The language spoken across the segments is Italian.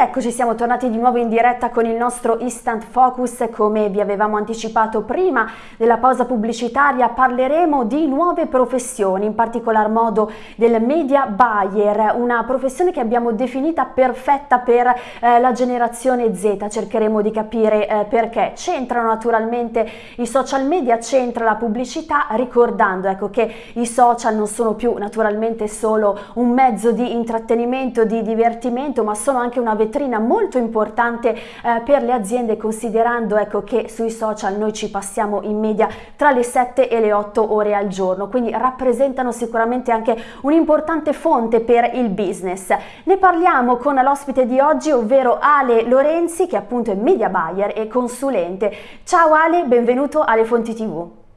eccoci, siamo tornati di nuovo in diretta con il nostro Instant Focus. Come vi avevamo anticipato prima della pausa pubblicitaria, parleremo di nuove professioni, in particolar modo del media buyer, una professione che abbiamo definita perfetta per eh, la generazione Z. Cercheremo di capire eh, perché. C'entrano naturalmente i social media, c'entra la pubblicità, ricordando ecco, che i social non sono più naturalmente solo un mezzo di intrattenimento, di divertimento, ma sono anche una vetrina molto importante eh, per le aziende considerando ecco, che sui social noi ci passiamo in media tra le 7 e le 8 ore al giorno, quindi rappresentano sicuramente anche un'importante fonte per il business. Ne parliamo con l'ospite di oggi, ovvero Ale Lorenzi, che appunto è media buyer e consulente. Ciao Ale, benvenuto alle Fonti TV.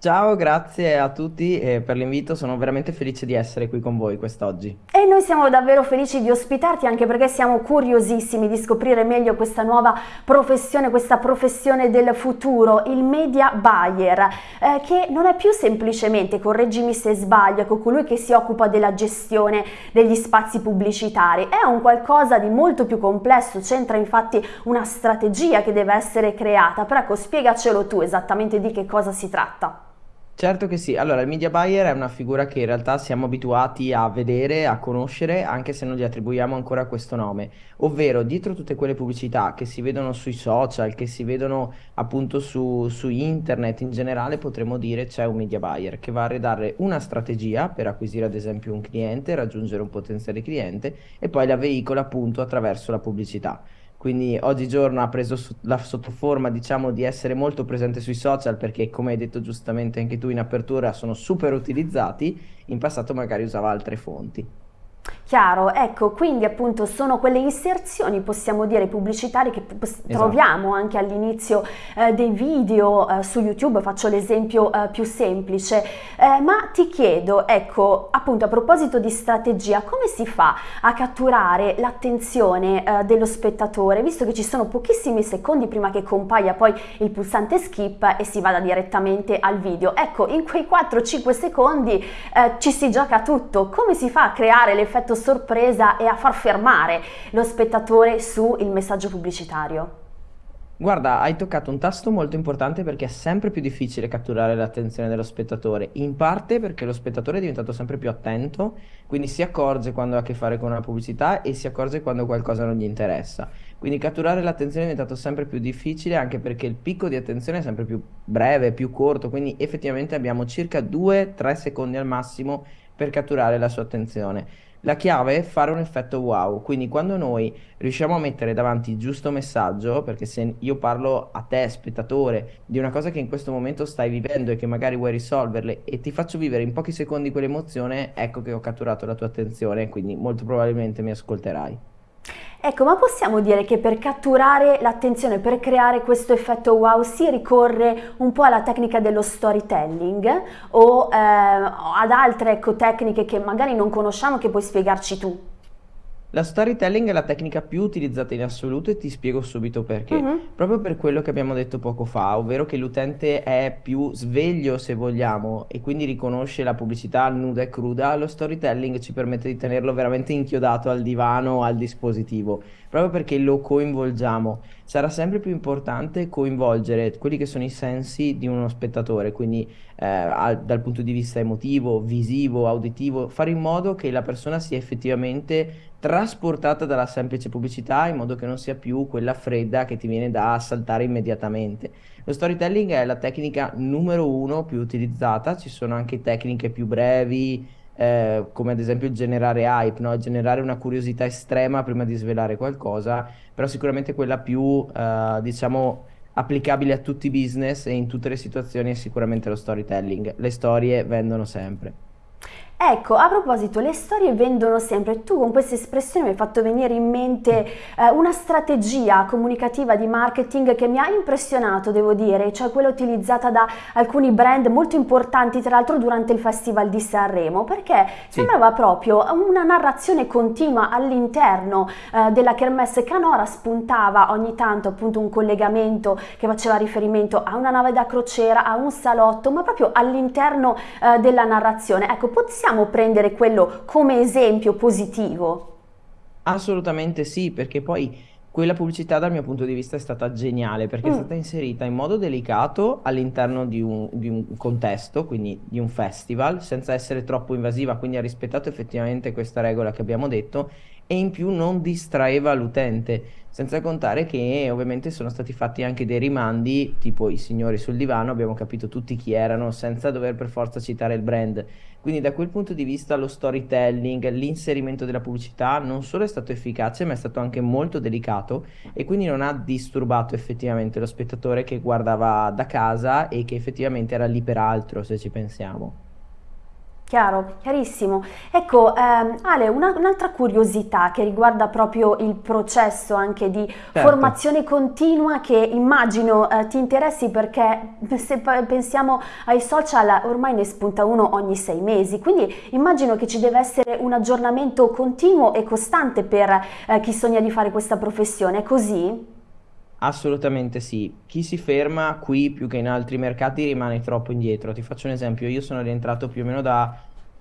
Ciao, grazie a tutti per l'invito, sono veramente felice di essere qui con voi quest'oggi. E noi siamo davvero felici di ospitarti anche perché siamo curiosissimi di scoprire meglio questa nuova professione, questa professione del futuro, il media buyer, eh, che non è più semplicemente, correggimi se sbaglio, ecco, colui che si occupa della gestione degli spazi pubblicitari, è un qualcosa di molto più complesso, c'entra infatti una strategia che deve essere creata, però ecco, spiegacelo tu esattamente di che cosa si tratta. Certo che sì, allora il media buyer è una figura che in realtà siamo abituati a vedere, a conoscere, anche se non gli attribuiamo ancora questo nome, ovvero dietro tutte quelle pubblicità che si vedono sui social, che si vedono appunto su, su internet in generale, potremmo dire c'è un media buyer che va a redare una strategia per acquisire ad esempio un cliente, raggiungere un potenziale cliente e poi la veicola appunto attraverso la pubblicità quindi oggigiorno ha preso la sottoforma diciamo di essere molto presente sui social perché come hai detto giustamente anche tu in apertura sono super utilizzati, in passato magari usava altre fonti. Chiaro, ecco, quindi appunto sono quelle inserzioni, possiamo dire, pubblicitarie che esatto. troviamo anche all'inizio eh, dei video eh, su YouTube, faccio l'esempio eh, più semplice, eh, ma ti chiedo, ecco, appunto a proposito di strategia, come si fa a catturare l'attenzione eh, dello spettatore, visto che ci sono pochissimi secondi prima che compaia poi il pulsante skip e si vada direttamente al video? Ecco, in quei 4-5 secondi eh, ci si gioca tutto, come si fa a creare l'effetto sorpresa e a far fermare lo spettatore sul messaggio pubblicitario? Guarda, hai toccato un tasto molto importante perché è sempre più difficile catturare l'attenzione dello spettatore, in parte perché lo spettatore è diventato sempre più attento, quindi si accorge quando ha a che fare con una pubblicità e si accorge quando qualcosa non gli interessa. Quindi catturare l'attenzione è diventato sempre più difficile anche perché il picco di attenzione è sempre più breve, più corto, quindi effettivamente abbiamo circa 2-3 secondi al massimo per catturare la sua attenzione. La chiave è fare un effetto wow, quindi quando noi riusciamo a mettere davanti il giusto messaggio, perché se io parlo a te, spettatore, di una cosa che in questo momento stai vivendo e che magari vuoi risolverle e ti faccio vivere in pochi secondi quell'emozione, ecco che ho catturato la tua attenzione, quindi molto probabilmente mi ascolterai. Ecco, ma possiamo dire che per catturare l'attenzione, per creare questo effetto wow, si ricorre un po' alla tecnica dello storytelling o eh, ad altre ecco, tecniche che magari non conosciamo che puoi spiegarci tu? La storytelling è la tecnica più utilizzata in assoluto e ti spiego subito perché. Mm-hmm. Proprio per quello che abbiamo detto poco fa, ovvero che l'utente è più sveglio se vogliamo e quindi riconosce la pubblicità nuda e cruda, lo storytelling ci permette di tenerlo veramente inchiodato al divano o al dispositivo, proprio perché lo coinvolgiamo. Sarà sempre più importante coinvolgere quelli che sono i sensi di uno spettatore, quindi eh, al, dal punto di vista emotivo, visivo, auditivo, fare in modo che la persona sia effettivamente trasportata dalla semplice pubblicità in modo che non sia più quella fredda che ti viene da saltare immediatamente. Lo storytelling è la tecnica numero uno più utilizzata, ci sono anche tecniche più brevi, eh, come ad esempio generare hype, no? generare una curiosità estrema prima di svelare qualcosa, però sicuramente quella più, eh, diciamo, applicabile a tutti i business e in tutte le situazioni è sicuramente lo storytelling. Le storie vendono sempre. Ecco, a proposito, le storie vendono sempre. Tu con questa espressione mi hai fatto venire in mente eh, una strategia comunicativa di marketing che mi ha impressionato, devo dire, cioè quella utilizzata da alcuni brand molto importanti, tra l'altro durante il Festival di Sanremo, perché sì. sembrava proprio una narrazione continua all'interno eh, della Kermesse Canora, spuntava ogni tanto appunto un collegamento che faceva riferimento a una nave da crociera, a un salotto, ma proprio all'interno eh, della narrazione. Ecco, possiamo possiamo prendere quello come esempio positivo? Assolutamente sì, perché poi quella pubblicità dal mio punto di vista è stata geniale perché è Mm, stata inserita in modo delicato all'interno di di un contesto, quindi di un festival, senza essere troppo invasiva, quindi ha rispettato effettivamente questa regola che abbiamo detto e in più non distraeva l'utente, senza contare che ovviamente sono stati fatti anche dei rimandi, tipo i signori sul divano, abbiamo capito tutti chi erano senza dover per forza citare il brand. Quindi da quel punto di vista lo storytelling, l'inserimento della pubblicità non solo è stato efficace, ma è stato anche molto delicato e quindi non ha disturbato effettivamente lo spettatore che guardava da casa e che effettivamente era lì per altro, se ci pensiamo. Chiaro, chiarissimo. Ecco, ehm, Ale, una- un'altra curiosità che riguarda proprio il processo anche di Certo. formazione continua che immagino eh, ti interessi perché se pensiamo ai social ormai ne spunta uno ogni sei mesi, quindi immagino che ci deve essere un aggiornamento continuo e costante per eh, chi sogna di fare questa professione, è così? Assolutamente sì. Chi si ferma qui più che in altri mercati rimane troppo indietro. Ti faccio un esempio, io sono rientrato più o meno da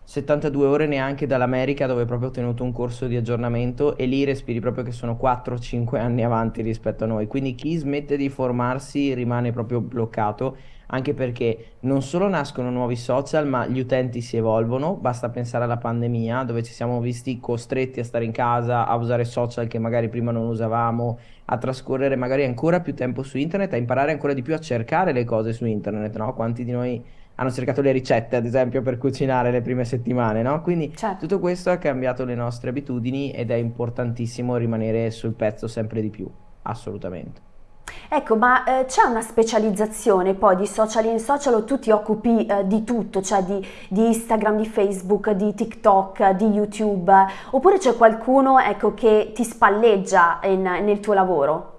72 ore neanche dall'America dove proprio ho tenuto un corso di aggiornamento e lì respiri proprio che sono 4-5 anni avanti rispetto a noi. Quindi chi smette di formarsi rimane proprio bloccato, anche perché non solo nascono nuovi social, ma gli utenti si evolvono. Basta pensare alla pandemia dove ci siamo visti costretti a stare in casa, a usare social che magari prima non usavamo a trascorrere magari ancora più tempo su internet, a imparare ancora di più a cercare le cose su internet, no? Quanti di noi hanno cercato le ricette, ad esempio, per cucinare le prime settimane, no? Quindi Certo. tutto questo ha cambiato le nostre abitudini ed è importantissimo rimanere sul pezzo sempre di più, assolutamente. Ecco, ma eh, c'è una specializzazione poi di social in social o tu ti occupi eh, di tutto, cioè di, di Instagram, di Facebook, di TikTok, di YouTube, oppure c'è qualcuno, ecco, che ti spalleggia in- nel tuo lavoro?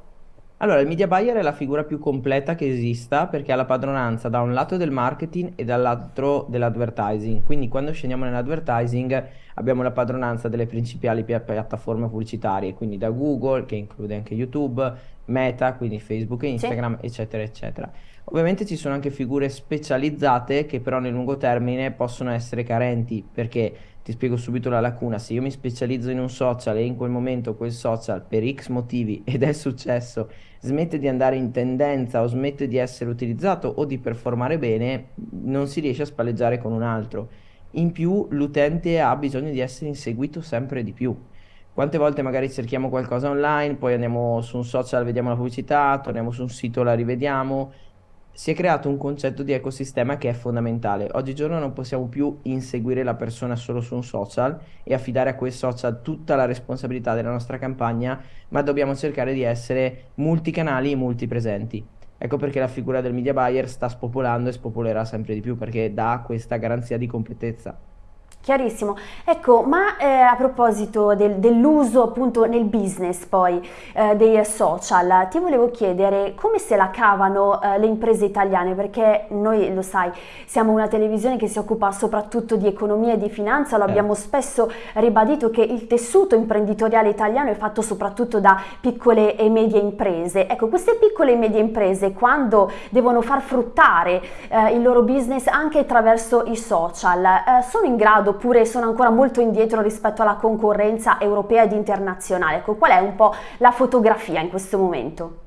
Allora, il media buyer è la figura più completa che esista perché ha la padronanza da un lato del marketing e dall'altro dell'advertising. Quindi quando scendiamo nell'advertising abbiamo la padronanza delle principali pia- piattaforme pubblicitarie, quindi da Google, che include anche YouTube, Meta, quindi Facebook e Sì? Instagram, eccetera, eccetera. Ovviamente ci sono anche figure specializzate che però nel lungo termine possono essere carenti perché ti spiego subito la lacuna. Se io mi specializzo in un social e in quel momento quel social per X motivi ed è successo smette di andare in tendenza o smette di essere utilizzato o di performare bene, non si riesce a spalleggiare con un altro. In più, l'utente ha bisogno di essere inseguito sempre di più. Quante volte magari cerchiamo qualcosa online, poi andiamo su un social, vediamo la pubblicità, torniamo su un sito, la rivediamo. Si è creato un concetto di ecosistema che è fondamentale. Oggigiorno non possiamo più inseguire la persona solo su un social e affidare a quel social tutta la responsabilità della nostra campagna, ma dobbiamo cercare di essere multicanali e multipresenti. Ecco perché la figura del media buyer sta spopolando e spopolerà sempre di più perché dà questa garanzia di completezza. Chiarissimo. Ecco, ma eh, a proposito del- dell'uso appunto nel business poi eh, dei social, ti volevo chiedere come se la cavano eh, le imprese italiane, perché noi lo sai, siamo una televisione che si occupa soprattutto di economia e di finanza, lo abbiamo Certo. spesso ribadito che il tessuto imprenditoriale italiano è fatto soprattutto da piccole e medie imprese. Ecco, queste piccole e medie imprese quando devono far fruttare eh, il loro business anche attraverso i social, eh, sono in grado oppure sono ancora molto indietro rispetto alla concorrenza europea ed internazionale? Ecco, qual è un po' la fotografia in questo momento?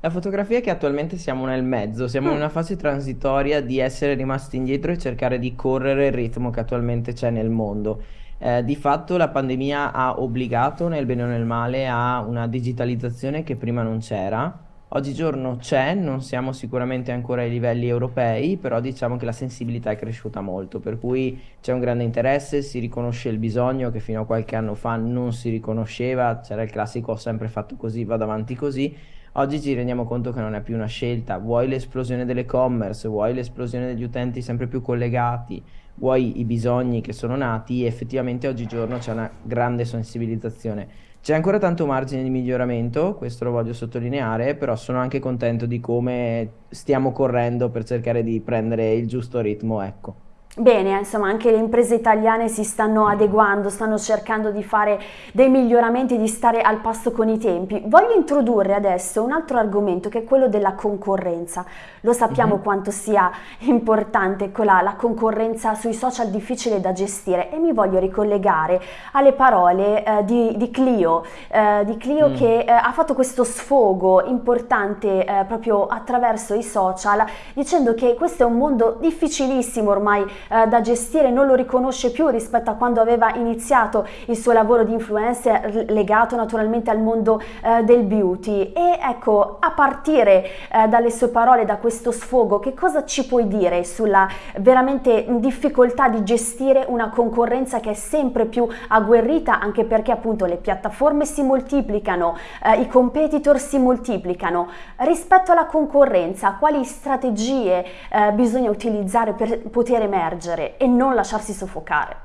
La fotografia è che attualmente siamo nel mezzo, siamo in Mm, una fase transitoria di essere rimasti indietro e cercare di correre il ritmo che attualmente c'è nel mondo. Eh, di fatto la pandemia ha obbligato, nel bene o nel male, a una digitalizzazione che prima non c'era. Oggigiorno c'è, non siamo sicuramente ancora ai livelli europei, però diciamo che la sensibilità è cresciuta molto, per cui c'è un grande interesse, si riconosce il bisogno che fino a qualche anno fa non si riconosceva, c'era il classico ho sempre fatto così, vado avanti così. Oggi ci rendiamo conto che non è più una scelta, vuoi l'esplosione dell'e-commerce, vuoi l'esplosione degli utenti sempre più collegati, vuoi i bisogni che sono nati, effettivamente oggigiorno c'è una grande sensibilizzazione. C'è ancora tanto margine di miglioramento, questo lo voglio sottolineare, però sono anche contento di come stiamo correndo per cercare di prendere il giusto ritmo, ecco. Bene, insomma anche le imprese italiane si stanno adeguando, stanno cercando di fare dei miglioramenti, di stare al passo con i tempi. Voglio introdurre adesso un altro argomento che è quello della concorrenza. Lo sappiamo uh-huh. quanto sia importante quella, la concorrenza sui social difficile da gestire e mi voglio ricollegare alle parole eh, di, di, Clio, eh, di Clio mm. che eh, ha fatto questo sfogo importante eh, proprio attraverso i social dicendo che questo è un mondo difficilissimo ormai eh, da gestire, non lo riconosce più rispetto a quando aveva iniziato il suo lavoro di influencer legato naturalmente al mondo eh, del beauty e ecco a partire eh, dalle sue parole, da questo sfogo, che cosa ci puoi dire sulla veramente difficoltà di gestire una concorrenza che è sempre più agguerrita anche perché appunto le piattaforme si moltiplicano, eh, i competitor si moltiplicano. Rispetto alla concorrenza, quali strategie eh, bisogna utilizzare per poter emergere? Emergere e non lasciarsi soffocare.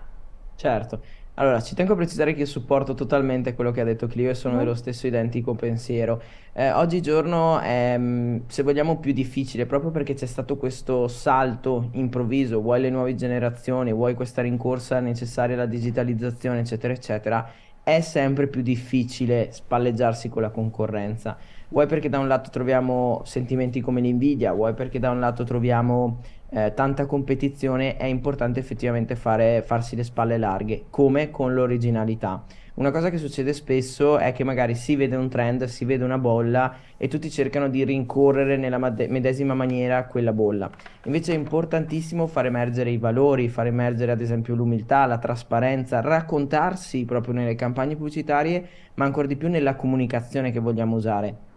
Certo. Allora, ci tengo a precisare che io supporto totalmente quello che ha detto Clio e sono mm. dello stesso identico pensiero. Eh, oggigiorno è, mm, se vogliamo, più difficile proprio perché c'è stato questo salto improvviso, vuoi le nuove generazioni, vuoi questa rincorsa necessaria alla digitalizzazione, eccetera, eccetera, è sempre più difficile spalleggiarsi con la concorrenza. Vuoi perché da un lato troviamo sentimenti come l'invidia, vuoi perché da un lato troviamo eh, tanta competizione, è importante effettivamente fare, farsi le spalle larghe, come con l'originalità. Una cosa che succede spesso è che magari si vede un trend, si vede una bolla e tutti cercano di rincorrere nella medesima maniera quella bolla. Invece è importantissimo far emergere i valori, far emergere ad esempio l'umiltà, la trasparenza, raccontarsi proprio nelle campagne pubblicitarie, ma ancora di più nella comunicazione che vogliamo usare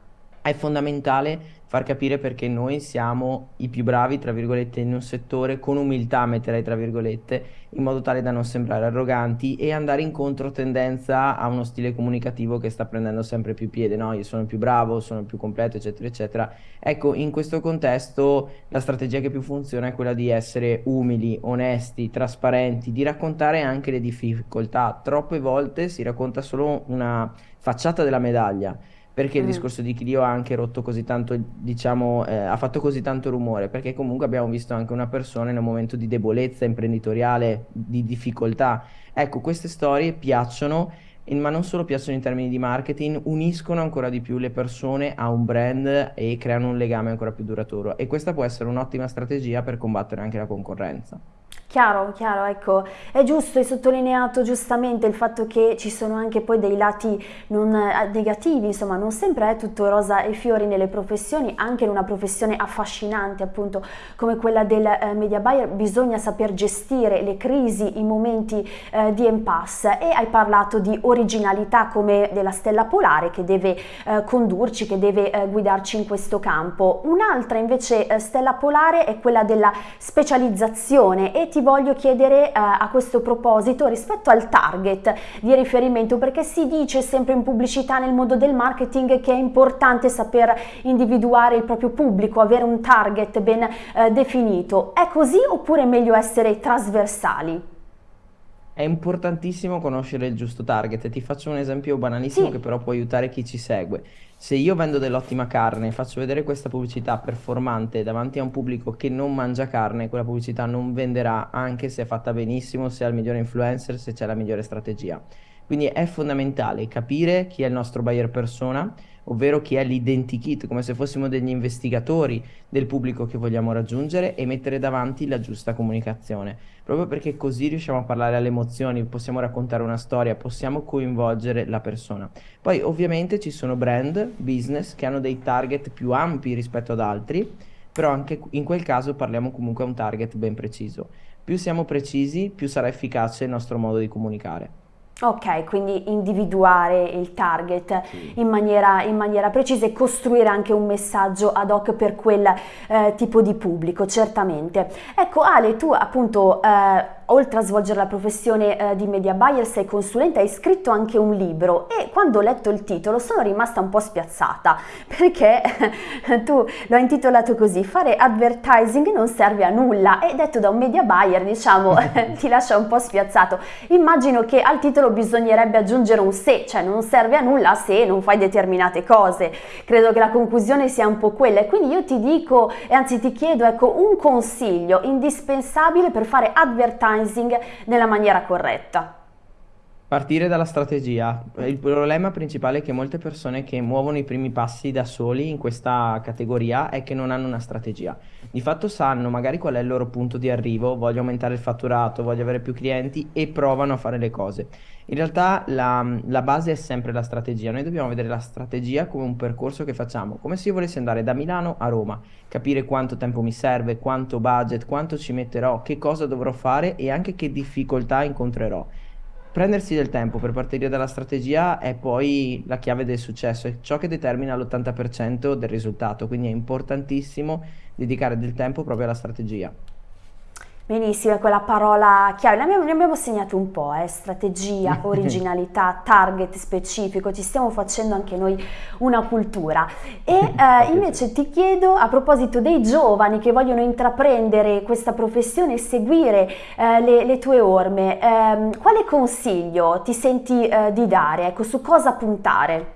è fondamentale far capire perché noi siamo i più bravi, tra virgolette, in un settore, con umiltà metterei tra virgolette, in modo tale da non sembrare arroganti e andare in controtendenza a uno stile comunicativo che sta prendendo sempre più piede, no? Io sono più bravo, sono più completo, eccetera, eccetera. Ecco, in questo contesto la strategia che più funziona è quella di essere umili, onesti, trasparenti, di raccontare anche le difficoltà. Troppe volte si racconta solo una facciata della medaglia perché il mm. discorso di Clio ha anche rotto così tanto, diciamo, eh, ha fatto così tanto rumore? Perché comunque abbiamo visto anche una persona in un momento di debolezza imprenditoriale, di difficoltà. Ecco, queste storie piacciono, ma non solo piacciono in termini di marketing, uniscono ancora di più le persone a un brand e creano un legame ancora più duraturo. E questa può essere un'ottima strategia per combattere anche la concorrenza. Chiaro, chiaro, ecco, è giusto, hai sottolineato giustamente il fatto che ci sono anche poi dei lati non, eh, negativi, insomma non sempre è tutto rosa e fiori nelle professioni, anche in una professione affascinante appunto come quella del eh, media buyer bisogna saper gestire le crisi, i momenti eh, di impasse e hai parlato di originalità come della stella polare che deve eh, condurci, che deve eh, guidarci in questo campo. Un'altra invece eh, stella polare è quella della specializzazione e ti voglio chiedere eh, a questo proposito rispetto al target di riferimento perché si dice sempre in pubblicità nel mondo del marketing che è importante saper individuare il proprio pubblico, avere un target ben eh, definito. È così oppure è meglio essere trasversali? È importantissimo conoscere il giusto target. Ti faccio un esempio banalissimo sì. che però può aiutare chi ci segue. Se io vendo dell'ottima carne e faccio vedere questa pubblicità performante davanti a un pubblico che non mangia carne, quella pubblicità non venderà anche se è fatta benissimo, se ha il migliore influencer, se c'è la migliore strategia. Quindi è fondamentale capire chi è il nostro buyer persona, ovvero chi è l'identikit, come se fossimo degli investigatori del pubblico che vogliamo raggiungere e mettere davanti la giusta comunicazione, proprio perché così riusciamo a parlare alle emozioni, possiamo raccontare una storia, possiamo coinvolgere la persona. Poi ovviamente ci sono brand, business che hanno dei target più ampi rispetto ad altri, però anche in quel caso parliamo comunque a un target ben preciso. Più siamo precisi, più sarà efficace il nostro modo di comunicare. Ok, quindi individuare il target sì. in, maniera, in, maniera, precisa e costruire anche un messaggio ad hoc per quel eh, tipo di pubblico, certamente. Ecco Ale, tu appunto eh, oltre a svolgere la professione eh, di media buyer sei consulente, hai scritto anche un libro e quando ho letto il titolo sono rimasta un po' spiazzata perché tu lo hai intitolato così, fare advertising non serve a nulla e detto da un media buyer diciamo ti lascia un po' spiazzato. Immagino che al titolo bisognerebbe aggiungere un se, cioè non serve a nulla se non fai determinate cose. Credo che la conclusione sia un po' quella e quindi io ti dico e anzi ti chiedo ecco un consiglio indispensabile per fare advertising nella maniera corretta. Partire dalla strategia. Il problema principale è che molte persone che muovono i primi passi da soli in questa categoria è che non hanno una strategia. Di fatto sanno magari qual è il loro punto di arrivo, voglio aumentare il fatturato, voglio avere più clienti e provano a fare le cose. In realtà la, la base è sempre la strategia. Noi dobbiamo vedere la strategia come un percorso che facciamo, come se io volessi andare da Milano a Roma, capire quanto tempo mi serve, quanto budget, quanto ci metterò, che cosa dovrò fare e anche che difficoltà incontrerò. Prendersi del tempo per partire dalla strategia è poi la chiave del successo, è ciò che determina l'80% del risultato, quindi è importantissimo dedicare del tempo proprio alla strategia. Benissimo, è quella parola chiave, ne abbiamo, ne abbiamo segnato un po', eh? strategia, originalità, target specifico, ci stiamo facendo anche noi una cultura. E eh, invece ti chiedo, a proposito dei giovani che vogliono intraprendere questa professione e seguire eh, le, le, tue orme, ehm, quale consiglio ti senti eh, di dare? Ecco, su cosa puntare?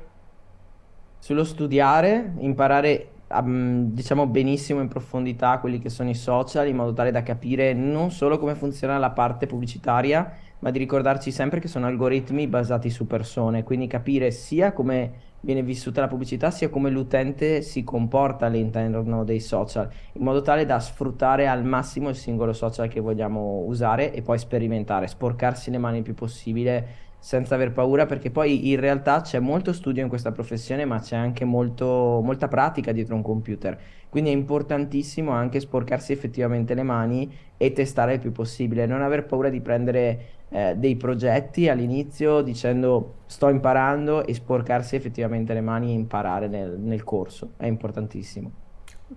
Sullo studiare, imparare diciamo benissimo in profondità quelli che sono i social in modo tale da capire non solo come funziona la parte pubblicitaria ma di ricordarci sempre che sono algoritmi basati su persone. Quindi capire sia come viene vissuta la pubblicità sia come l'utente si comporta all'interno dei social in modo tale da sfruttare al massimo il singolo social che vogliamo usare e poi sperimentare sporcarsi le mani il più possibile senza aver paura perché poi in realtà c'è molto studio in questa professione ma c'è anche molto, molta pratica dietro un computer. Quindi è importantissimo anche sporcarsi effettivamente le mani e testare il più possibile. Non aver paura di prendere eh, dei progetti all'inizio dicendo sto imparando e sporcarsi effettivamente le mani e imparare nel, nel corso. È importantissimo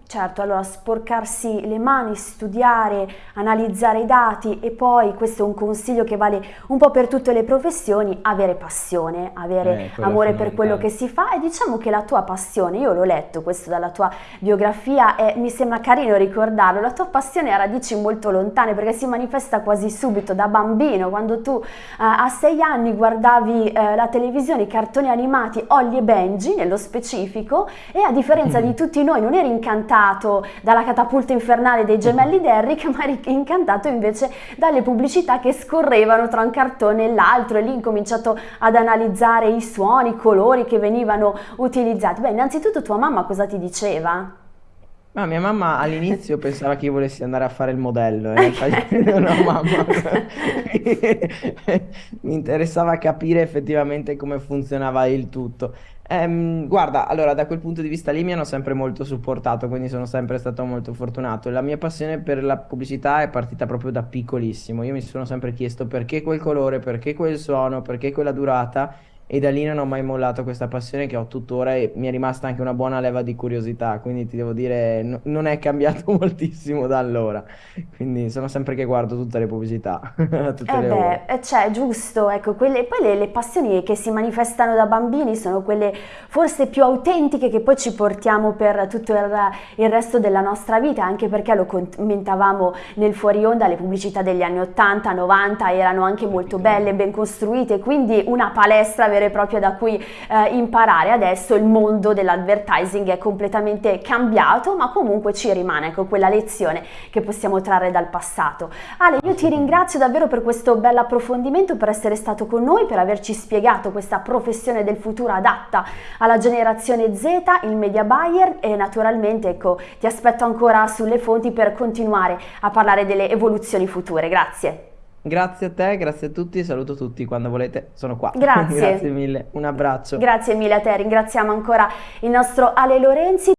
Certo, allora sporcarsi le mani, studiare, analizzare i dati e poi, questo è un consiglio che vale un po' per tutte le professioni, avere passione, avere eh, amore per quello che si fa e diciamo che la tua passione, io l'ho letto questo dalla tua biografia e mi sembra carino ricordarlo, la tua passione ha radici molto lontane perché si manifesta quasi subito da bambino, quando tu eh, a sei anni guardavi eh, la televisione, i cartoni animati Ollie e Benji nello specifico e a differenza di tutti noi non eri incantato incantato dalla catapulta infernale dei gemelli Derrick, ma incantato invece dalle pubblicità che scorrevano tra un cartone e l'altro e lì incominciato ad analizzare i suoni, i colori che venivano utilizzati. Beh, innanzitutto tua mamma cosa ti diceva? Ma mia mamma all'inizio pensava che io volessi andare a fare il modello, eh. no, mamma. Mi interessava capire effettivamente come funzionava il tutto. Ehm, guarda, allora da quel punto di vista lì mi hanno sempre molto supportato, quindi sono sempre stato molto fortunato. La mia passione per la pubblicità è partita proprio da piccolissimo. Io mi sono sempre chiesto perché quel colore, perché quel suono, perché quella durata e da lì non ho mai mollato questa passione che ho tuttora e mi è rimasta anche una buona leva di curiosità, quindi ti devo dire n- non è cambiato moltissimo da allora, quindi sono sempre che guardo tutte le pubblicità, tutte eh le ore. Eh, cioè, giusto, ecco, quelle, poi le, le, passioni che si manifestano da bambini sono quelle forse più autentiche che poi ci portiamo per tutto il, il resto della nostra vita, anche perché lo commentavamo nel fuori onda, le pubblicità degli anni 80, 90 erano anche molto belle, ben costruite, quindi una palestra vera e propria da cui eh, imparare. Adesso il mondo dell'advertising è completamente cambiato, ma comunque ci rimane ecco, quella lezione che possiamo trarre dal passato. Ale, io ti ringrazio davvero per questo bel approfondimento, per essere stato con noi, per averci spiegato questa professione del futuro adatta alla generazione Z, il media buyer e naturalmente ecco, ti aspetto ancora sulle fonti per continuare a parlare delle evoluzioni future. Grazie. Grazie a te, grazie a tutti, saluto tutti quando volete, sono qua. Grazie. grazie mille, un abbraccio. Grazie mille a te, ringraziamo ancora il nostro Ale Lorenzi.